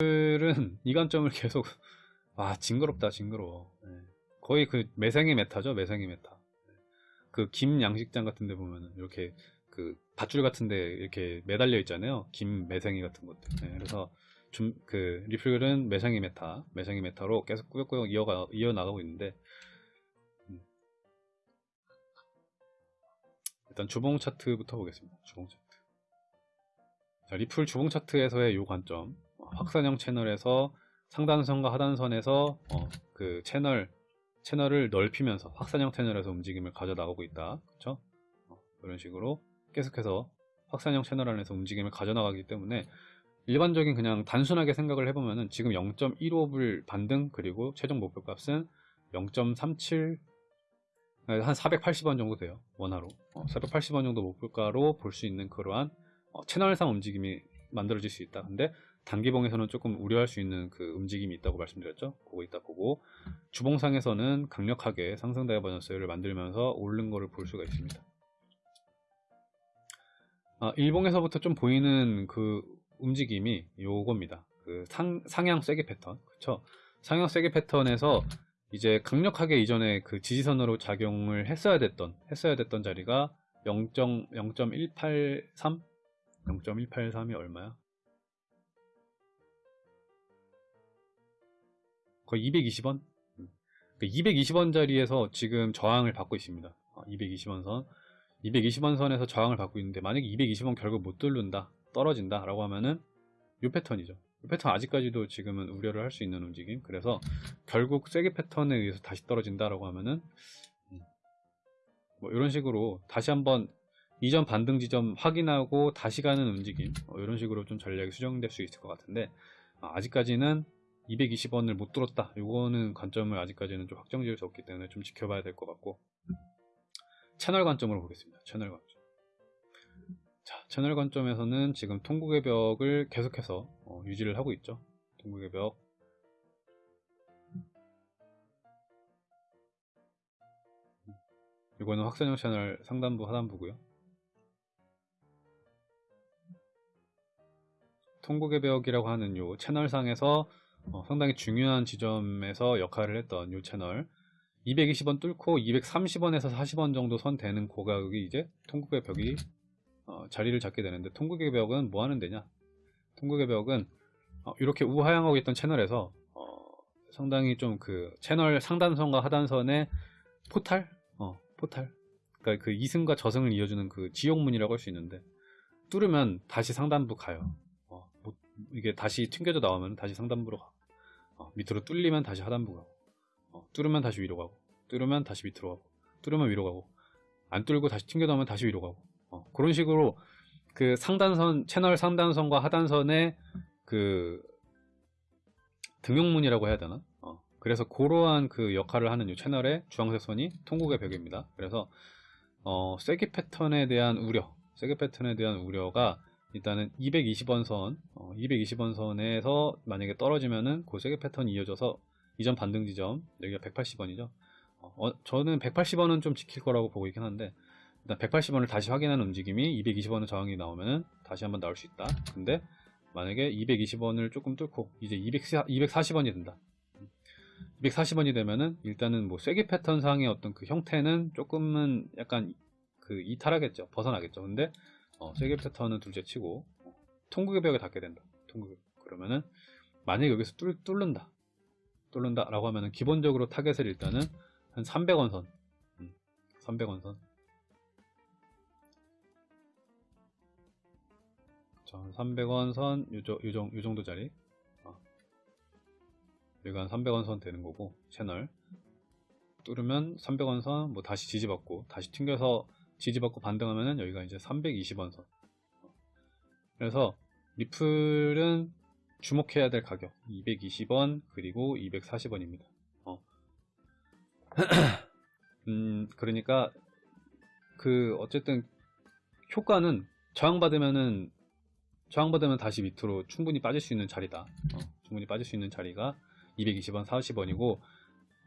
리플은 이 관점을 계속 와 징그럽다 징그러워. 네. 거의 그 매생이 meta죠 매생이 meta. 그 김 양식장 같은 데 보면은 이렇게 그 밧줄 같은 데 이렇게 매달려 있잖아요. 김 매생이 같은 것들. 네. 그래서 좀 그 리플은 매생이 meta 매생이 meta로 계속 꾸역꾸역 이어가, 이어나가고 있는데 음. 일단 주봉 차트부터 보겠습니다. 주봉 차트. 자, 리플 주봉 차트에서의 요 관점 확산형 채널에서 상단선과 하단선에서 어, 그 채널 채널을 넓히면서 확산형 채널에서 움직임을 가져나가고 있다. 그렇죠? 어, 이런 식으로 계속해서 확산형 채널 안에서 움직임을 가져나가기 때문에 일반적인 그냥 단순하게 생각을 해보면은 지금 0.15불 반등 그리고 최종 목표값은 0.37 한 480원 정도 돼요 원화로 어, 480원 정도 목표가로 볼 수 있는 그러한 어, 채널상 움직임이 만들어질 수 있다 근데 단기봉에서는 조금 우려할 수 있는 그 움직임이 있다고 말씀드렸죠. 그거 있다 보고 주봉상에서는 강력하게 상승 divergence를 만들면서 오른 거를 볼 수가 있습니다. 아, 일봉에서부터 좀 보이는 그 움직임이 요겁니다. 그 상, 상향 쐐기 패턴. 그쵸? 상향 쐐기 패턴에서 이제 강력하게 이전에 그 지지선으로 작용을 했어야 됐던, 했어야 됐던 자리가 0.183? 0.183이 얼마야? 거의 220원? 220원 자리에서 지금 저항을 받고 있습니다. 220원 선. 220원 선에서 저항을 받고 있는데 만약에 220원 결국 못 뚫는다 떨어진다 라고 하면은 이 패턴이죠. 이 패턴 아직까지도 지금은 우려를 할 수 있는 움직임. 그래서 결국 세게 패턴에 의해서 다시 떨어진다 라고 하면은 음, 뭐 이런 식으로 다시 한번 이전 반등 지점 확인하고 다시 가는 움직임 뭐 이런 식으로 좀 전략이 수정될 수 있을 것 같은데 아, 아직까지는 220원을 못 뚫었다. 이거는 관점을 아직까지는 좀 확정 지을 수 없기 때문에 좀 지켜봐야 될 것 같고. 채널 관점으로 보겠습니다. 채널 관점. 자 채널 관점에서는 지금 통곡의 벽을 계속해서 어, 유지를 하고 있죠. 통곡의 벽. 이거는 확산형 채널 상단부 하단부고요. 통곡의 벽이라고 하는 요 채널상에서 어, 상당히 중요한 지점에서 역할을 했던 이 채널. 220원 뚫고 230원에서 40원 정도 선 되는 고가격이 이제 통곡의 벽이 어, 자리를 잡게 되는데 통곡의 벽은 뭐 하는 데냐? 통곡의 벽은 어, 이렇게 우하향하고 있던 채널에서 어, 상당히 좀 그 채널 상단선과 하단선의 포탈? 어, 포탈. 그러니까 그 이승과 저승을 이어주는 그 지옥문이라고 할 수 있는데 뚫으면 다시 상단부 가요 이게 다시 튕겨져 나오면 다시 상단부로 가. 어, 밑으로 뚫리면 다시 하단부 가고 어, 뚫으면 다시 위로 가고 뚫으면 다시 밑으로 가고 뚫으면 위로 가고 안 뚫고 다시 튕겨 나오면 다시 위로 가고. 어, 그런 식으로 그 상단선 채널 상단선과 하단선의 그 등용문이라고 해야 되나? 어, 그래서 그러한 그 역할을 하는 이 채널의 주황색 선이 통곡의 벽입니다. 그래서 어, 세기 패턴에 대한 우려 세기 패턴에 대한 우려가 일단은 220원 선, 어, 220원 선에서 만약에 떨어지면은 그 세계 패턴이 이어져서 이전 반등 지점, 여기가 180원이죠. 어, 저는 180원은 좀 지킬 거라고 보고 있긴 한데, 일단 180원을 다시 확인하는 움직임이 220원의 저항이 나오면은 다시 한번 나올 수 있다. 근데 만약에 220원을 조금 뚫고 이제 200, 240원이 된다. 240원이 되면은 일단은 뭐 쐐기 패턴 상의 어떤 그 형태는 조금은 약간 그 이탈하겠죠. 벗어나겠죠. 근데 어, 세계 패턴은 둘째 치고 어, 통곡의 벽에 닿게 된다. 통곡 그러면은 만약에 여기서 뚫, 뚫는다. 뚫는다 라고 하면은 기본적으로 target을 일단은 한 300원 선 음, 300원 선 자, 300원 선, 요, 요, 요, 요 정도 짜리. 어. 여기가 한 300원 선 되는 거고, 채널. 뚫으면 300원 선, 뭐 다시 지지받고, 다시 튕겨서 지지받고 반등하면은 여기가 이제 320원 선. 그래서 리플은 주목해야 될 가격 220원 그리고 240원입니다. 어. 음, 그러니까 그 어쨌든 효과는 저항받으면은 저항받으면 다시 밑으로 충분히 빠질 수 있는 자리다. 어, 충분히 빠질 수 있는 자리가 220원, 40원이고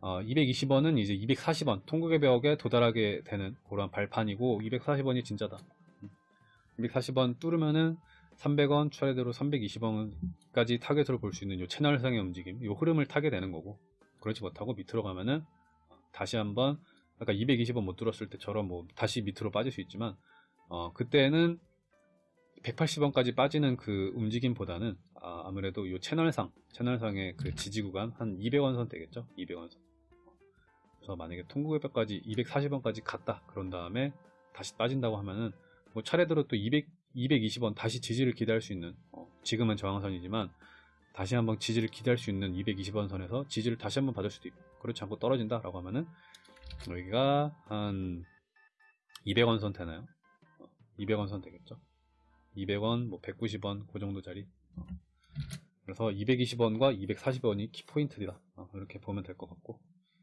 어, 220원은 이제 240원 통곡의 벽에 도달하게 되는 그런 발판이고 240원이 진짜다. 240원 뚫으면은 300원 차례대로 320원까지 타겟으로 볼 수 있는 요 채널상의 움직임 요 흐름을 타게 되는 거고 그렇지 못하고 밑으로 가면은 다시 한번 아까 220원 못 들었을 때처럼 뭐 다시 밑으로 빠질 수 있지만 어 그때는 180원까지 빠지는 그 움직임보다는 아, 무래도요 채널상 채널상의 그 지지 구간 한 200원 선 되겠죠? 200원 선 그래서 만약에 통구개뼈까지 240원까지 갔다 그런 다음에 다시 빠진다고 하면은 뭐 차례대로 또 200, 220원 다시 지지를 기대할 수 있는 어, 지금은 저항선이지만 다시 한번 지지를 기대할 수 있는 220원 선에서 지지를 다시 한번 받을 수도 있고 그렇지 않고 떨어진다 라고 하면은 여기가 한 200원 선 되나요? 200원 선 되겠죠 200원 뭐 190원 그 정도 자리 어. 그래서 220원과 240원이 키포인트다 어, 이렇게 보면 될 것 같고